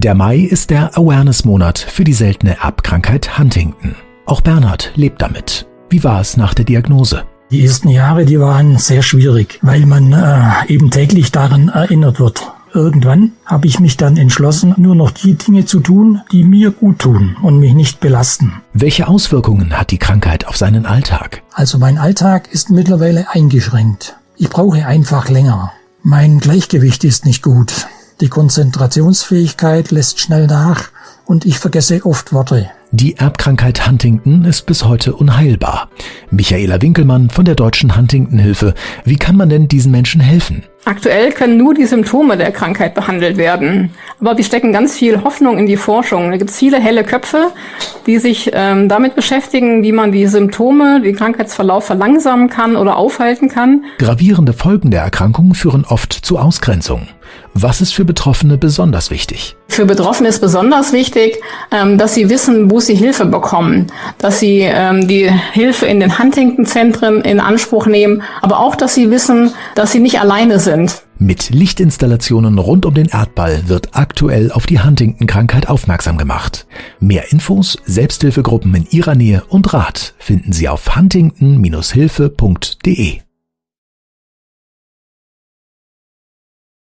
Der Mai ist der Awareness-Monat für die seltene Erbkrankheit Huntington. Auch Bernhard lebt damit. Wie war es nach der Diagnose? Die ersten Jahre, die waren sehr schwierig, weil man äh, eben täglich daran erinnert wird. Irgendwann habe ich mich dann entschlossen, nur noch die Dinge zu tun, die mir gut tun und mich nicht belasten. Welche Auswirkungen hat die Krankheit auf seinen Alltag? Also mein Alltag ist mittlerweile eingeschränkt. Ich brauche einfach länger. Mein Gleichgewicht ist nicht gut. Die Konzentrationsfähigkeit lässt schnell nach und ich vergesse oft Worte. Die Erbkrankheit Huntington ist bis heute unheilbar. Michaela Winkelmann von der Deutschen Huntington-Hilfe. Wie kann man denn diesen Menschen helfen? Aktuell können nur die Symptome der Krankheit behandelt werden. Aber wir stecken ganz viel Hoffnung in die Forschung. Da gibt es viele helle Köpfe, die sich ähm, damit beschäftigen, wie man die Symptome, den Krankheitsverlauf verlangsamen kann oder aufhalten kann. Gravierende Folgen der Erkrankung führen oft zu Ausgrenzung. Was ist für Betroffene besonders wichtig? Für Betroffene ist besonders wichtig, ähm, dass sie wissen, wo sie Hilfe bekommen, dass sie ähm, die Hilfe in den Huntington-Zentren in Anspruch nehmen, aber auch, dass sie wissen, dass sie nicht alleine sind. Mit Lichtinstallationen rund um den Erdball wird aktuell auf die Huntington-Krankheit aufmerksam gemacht. Mehr Infos, Selbsthilfegruppen in Ihrer Nähe und Rat finden Sie auf huntington-hilfe.de.